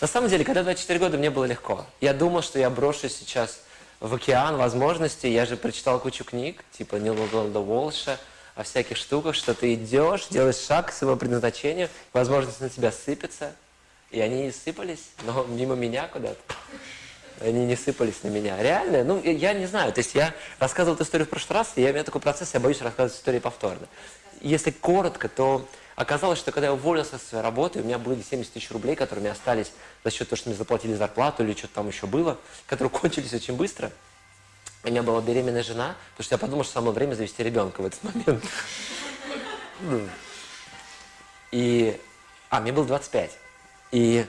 На самом деле, когда 24 года, мне было легко. Я думал, что я брошусь сейчас в океан возможностей. Я же прочитал кучу книг, типа Нила Голда Волша, о всяких штуках, что ты идешь, делаешь шаг к своему предназначению, возможности на тебя сыпятся. И они сыпались, но мимо меня куда-то. Они не сыпались на меня. Реально, ну, я не знаю. То есть я рассказывал эту историю в прошлый раз, и я, у меня такой процесс, я боюсь рассказывать истории повторно. Если коротко, то оказалось, что когда я уволился со своей работы, у меня были 70 тысяч рублей, которые мне остались за счет того, что мне заплатили зарплату или что-то там еще было, которые кончились очень быстро. У меня была беременная жена, потому что я подумал, что самое время завести ребенка в этот момент. Ну. И... А, мне было 25. И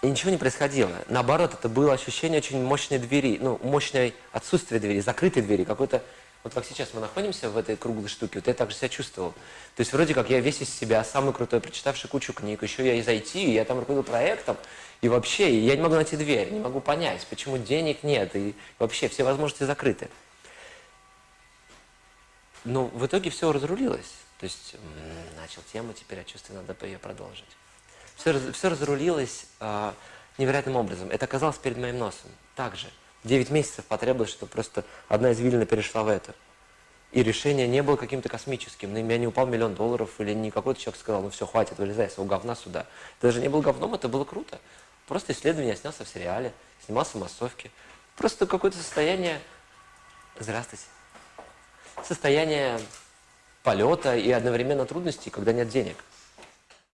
и ничего не происходило. Наоборот, это было ощущение очень мощной двери, ну, мощное отсутствие двери, закрытой двери, какой-то... Вот как сейчас мы находимся в этой круглой штуке, вот я так же себя чувствовал. То есть вроде как я весь из себя, самый крутой, прочитавший кучу книг, еще я из IT, я там руководил проектом, и вообще я не могу найти дверь, не могу понять, почему денег нет, и вообще все возможности закрыты. Но в итоге все разрулилось. То есть начал тему, теперь я чувствую, надо ее продолжить все, все разрулилось э, невероятным образом. Это оказалось перед моим носом. Также. Девять месяцев потребовалось, чтобы просто одна извилина перешла в это. И решение не было каким-то космическим. На меня не упал миллион долларов, или не какой-то человек сказал, ну все, хватит, вылезай своего говна сюда. Это даже не был говном, это было круто. Просто исследование я снялся в сериале, снимался в массовке. Просто какое-то состояние... Здравствуйте. Состояние полета и одновременно трудностей, когда нет денег.